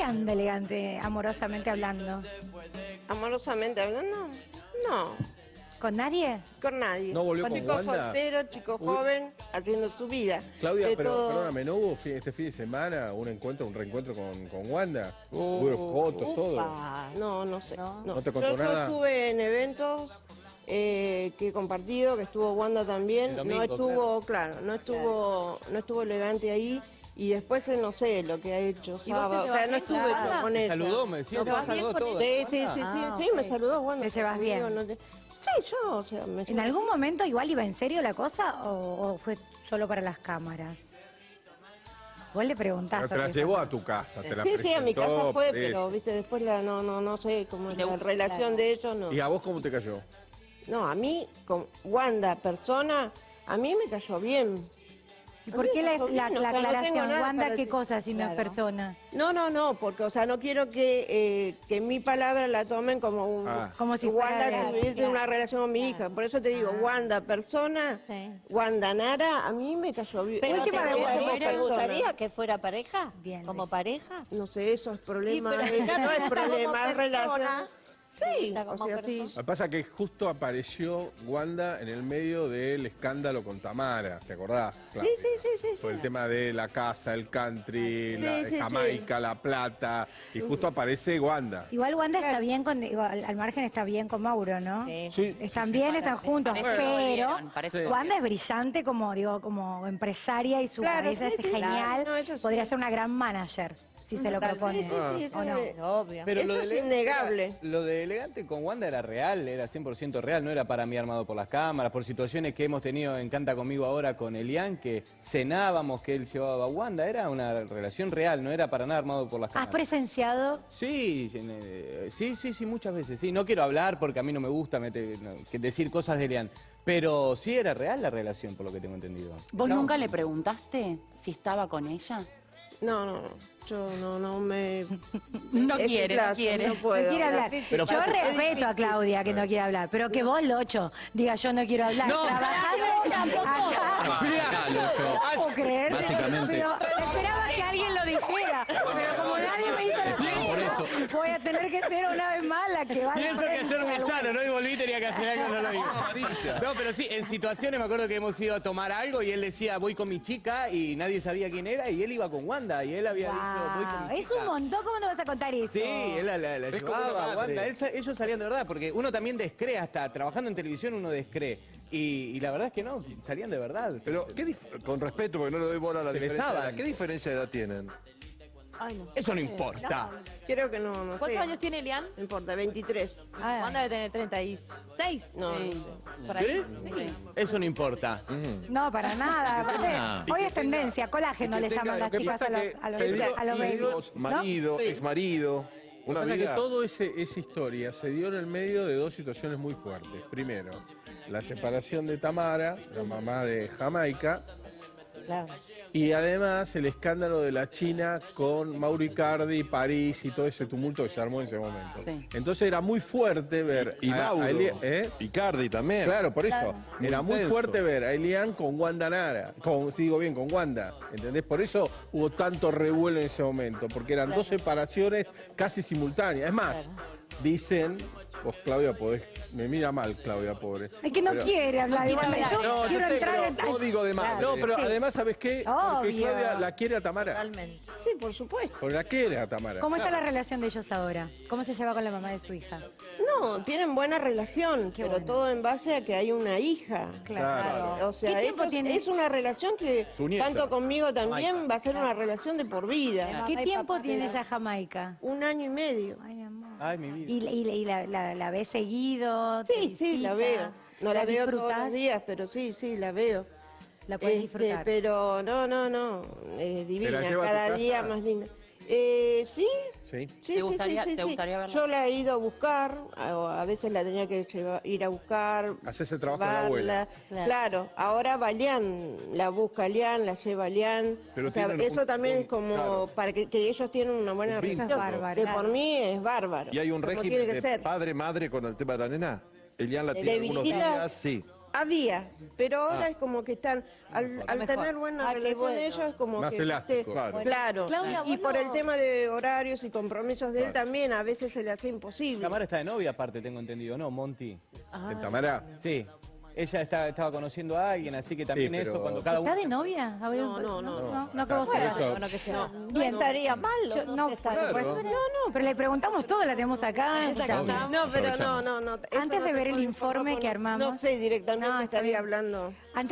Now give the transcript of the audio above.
qué anda elegante, amorosamente hablando? Amorosamente hablando, no, ¿Con nadie? con nadie. ¿No volvió con con chico Wanda? soltero, chico Uy. joven, haciendo su vida. Claudia, De pero todo. perdóname, ¿no hubo este fin de semana un encuentro, un reencuentro con, con Wanda? Uh, Hubo fotos, todo. No, no sé. No. No, ¿No te Yo- contó yo, nada? estuve en eventos eh, que he compartido, que estuvo Wanda también. Domingo, no estuvo, claro, no estuvo, no estuvo elegante ahí. Y después él no sé lo que ha hecho. ¿Y vos te sábado. O sea, no estuve con yo Wanda? con Me ella. saludó, me decía, ¿Te me bien saludó todo. Sí, sí, sí, sí, Ah, sí, me ok. saludó Wanda. ¿Te llevas bien? no te- Sí, yo, o sea, me ¿En algún momento igual iba en serio la cosa o, o fue solo para las cámaras? Vos le preguntaste. Pero te la llevó a tu casa, te la Sí, sí, a mi casa presentó, fue, pero viste, después la, no, no, no sé cómo es te la relación claro. de ellos, no. ¿Y a vos cómo te cayó? No, a mí, con Wanda, persona, a mí me cayó bien. ¿Y por qué la, la- la no aclaración? Wanda, ¿qué decir. cosa si no es persona? No, no, no, porque, o sea, no quiero que, eh, que mi palabra la tomen como un... Ah. Como si Wanda tuviese claro. una relación con mi hija. Por eso te digo, Wanda, persona, Sí. Wanda Nara, a mí me cayó bien. Pero ¿te Última vez gustaría, te que fuera pareja? Bien, ¿Como pareja? No sé, eso es problema. Sí, pero no es problema, es relación. Sí, o sea, persona. Lo que pasa es que justo apareció Wanda en el medio del escándalo con Tamara, ¿te acordás? Sí, sí, sí, sí, sí. Por el tema de la casa, el country, Sí, la sí, Jamaica, la plata, y justo aparece Wanda. Igual Wanda está bien con, digo, al, al margen está bien con Mauro, ¿no? Sí. Sí, Están bien, están juntos, pero Wanda es brillante como digo, como empresaria y su Claro, cabeza sí, es sí, genial. claro. No, eso sí. Podría ser una gran manager si se lo propone. sí, sí, sí, eso ¿O no? es- Obvio. Pero Eso lo es elegante innegable. era- lo de elegante con Wanda era real, era 100% real, no era para mí armado por las cámaras, por situaciones que hemos tenido en Canta Conmigo ahora con Elian, que cenábamos, que él llevaba a Wanda, era una relación real, no era para nada armado por las ¿Has cámaras. presenciado? Sí, eh, sí, sí, sí, muchas veces. Sí, no quiero hablar porque a mí no me gusta mete- no, que decir cosas de Elian, pero sí era real la relación, por lo que tengo entendido. ¿Vos Estamos- nunca le preguntaste si estaba con ella? No, no, no. Yo no, no me... No Este quiere, no plazo, quiere. No puedo. no quiere hablar. Pero yo respeto a Claudia que no quiere hablar, pero que vos, Locho, diga yo no quiero hablar. No. Trabajando allá. No puedo creer. Básicamente. Pero esperaba que alguien lo dijera. Pero como nadie me hizo la eso. voy a tener que ser una vez más la que va a Pienso que ayer me echaron, hoy volví y tenía que hacer algo, no lo hice. No, pero sí, en situaciones me acuerdo que hemos ido a tomar algo y él decía, voy con mi chica y nadie sabía quién era y él iba con Wanda y él había dicho, voy con Wow, mi es chica. un montón, ¿cómo no vas a contar eso? Sí, él la, la, la Es llevaba. Wanda. Él ellos salían de verdad, porque uno también descree, hasta trabajando en televisión uno descree. Y, y la verdad es que no, salían de verdad. Pero, ¿qué dif- con respeto, porque no le doy bola a la Se diferencia de besaban. edad, ¿qué diferencia de edad tienen? Ay, no. Eso no importa. Creo que no, no sé. ¿Cuántos años tiene Elian? No importa, 23. Ah, Wanda debe tener 36. No, Sí. no sé. Por ahí. ¿Sí? Eso no importa. No, para nada. Aparte, Ah. hoy es tendencia, colágeno le llaman las chicas a los, a los, se dio a los babies. hijos, ¿no? marido, Sí. exmarido, Lo una que vida. que toda esa historia se dio en el medio de dos situaciones muy fuertes. Primero, la separación de Tamara, la mamá de Jamaica, Claro. Y además el escándalo de la China con Mauricardi, París y todo ese tumulto que se armó en ese momento. Sí. Entonces era muy fuerte ver Y a- a Mauro, ¿eh? Icardi también. Claro, por eso. Era muy intenso. fuerte ver a Elian con Wanda Nara. Con, si digo bien, con Wanda. ¿Entendés? Por eso hubo tanto revuelo en ese momento. Porque eran dos separaciones casi simultáneas. Es más, dicen. Vos, Claudia, podés. Me mira mal, Claudia, pobre. Es que no Pero- quiere hablar de Wanda. Yo No, quiero yo sé, entrar pero en. ay, Código de madre. No, pero Sí. además, ¿sabes qué? Porque Obvio. Claudia la quiere a Tamara. Totalmente. Sí, por supuesto. Porque la quiere a Tamara. ¿Cómo está la relación de ellos ahora? ¿Cómo se lleva con la mamá de su hija? No, tienen buena relación, pero bueno. todo en base a que hay una hija. Claro. O sea, ¿Qué tiempo tiene? es una relación que tanto conmigo también va a ser una relación de por vida. ¿Qué tiempo tiene ella Jamaica? Un año y medio. Ay. Ay, mi vida. ¿Y, y- y la, la, la ves seguido? ¿Te Sí, sí, la veo. No la, veo todos los días, pero sí, sí, la veo. La puedes Este, disfrutar. pero no, no, no, es divina, cada día más linda. Eh, sí, Sí. sí, ¿Te sí, gustaría- sí, sí, te sí. gustaría verla? Yo la he ido a buscar, a, a veces la tenía que llevar- ir a buscar. Haces el trabajo de la abuela. Claro. Claro. ahora Balián la busca Lian, la lleva Lian. Pero o sea, tienen eso un- también un- es como claro. para que, que ellos tienen una buena relación. Eso es bárbaro. Que por mí es bárbaro. Y hay un régimen de ser. padre-madre con el tema de la nena. Elian la tiene algunos visitas. días, sí. Había, pero ahora Ah. es como que están, al, al Mejor. tener buena Ah, relación bueno. ellos, es como Más que... elástico, claro. Claro, Claudia, y por no- el tema de horarios y compromisos de él también, a veces se le hace imposible. Tamara está de novia, aparte, tengo entendido, ¿no, Monty? ¿De Tamara? Sí. Ella está- estaba conociendo a alguien, así que también pero- eso, cuando cada uno... ¿Está de novia? A ver, No, no, no, no. No, que vos Por sepas. eso- Bueno, que sea. Bien, estaría mal. Yo- no, no, por supuesto. No, no, pero le preguntamos todo, la tenemos acá. No, pero no, no, no. eso Antes no de te ver el puedo informe que armamos. No sé directamente, No, está estaría bien. hablando. Antes